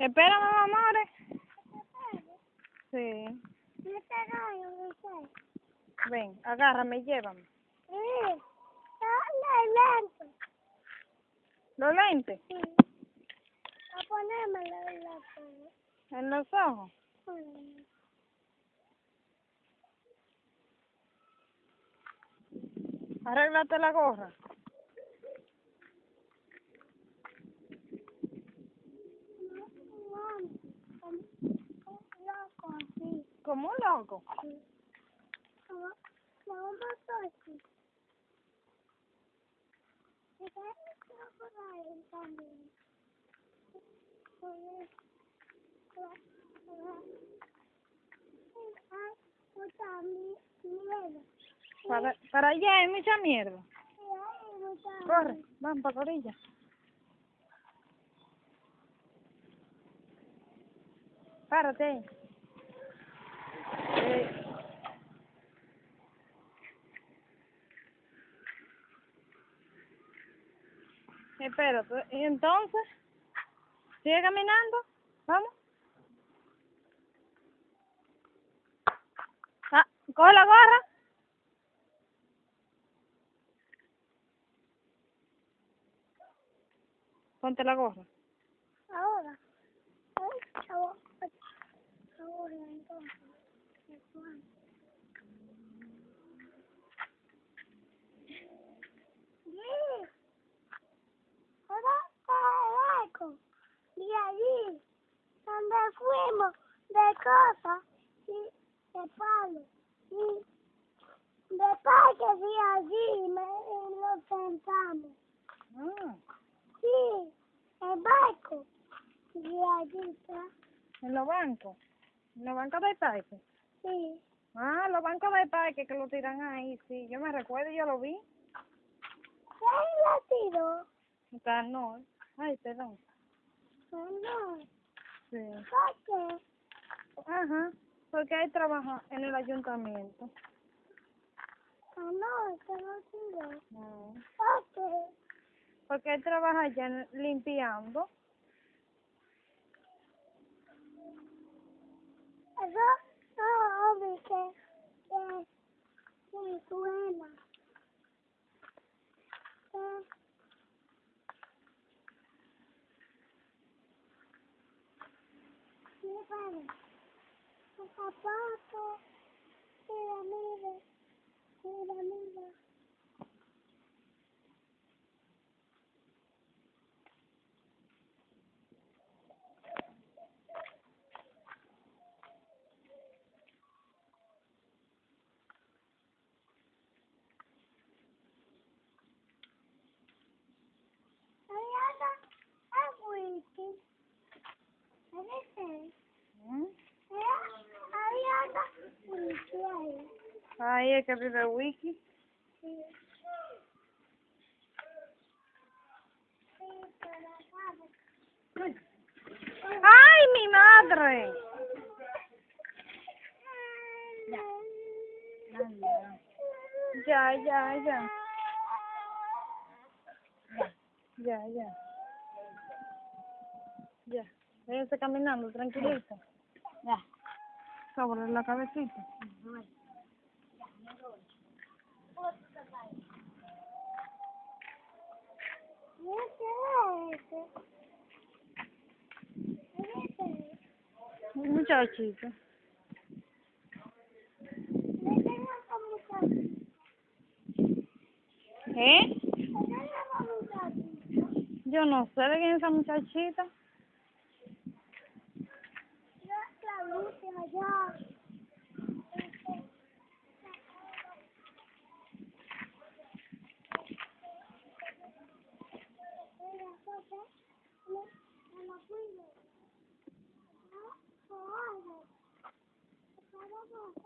Espérame, amores. Sí. Ven, agárrame y llévame. ¿Los lentes? A ponérmelo en la cara. ¿En los ojos? Arréglate la gorra. Loco, así. Como un loco. Como- como un botote. Y que esto por ahí también. Ay, mucha mi- miedo. Para, para allá hay mucha mierda. Corre, vamos para la orilla. Párate Eh, espérate, ¿y entonces? ¿Sigue caminando? ¿Vamos? Ah, coge la gorra. Ponte la gorra. Ahora. Ay, chavo. Ahora, entonces. Después. Sí. Ahora está el arco. Y allí, donde fuimos cosas y de palos. Y de parques y allí me, nos sentamos. Ah, Sí, el barco. Y allí está. en los bancos. En los bancos del parque. Sí. Ah, los bancos del parque que lo tiran ahí, sí. Yo me recuerdo, yo lo vi. ¿Quién lo tiró? No. Ay, perdón. No, no. Sí. ¿Por qué? Ajá. Porque él trabaja en el ayuntamiento. No, no, tiró. No. ¿Por qué? Porque él trabaja allá limpiando. Eso no obvio que, que, suena. Que, a papà e la neve. Ahí es que Wiki. Sí, pero sabe. ¡Ay, mi madre! Ya, ya, ya. Ya, ya. Ya. Váyanse caminando, tranquilito. Ya. Sobre la cabecita. ¿Qué es ese? ¿Qué es ese? Un muchachito. ¿Eh? Yo no sé de quién es esa muchachita. La luce allá. Oh.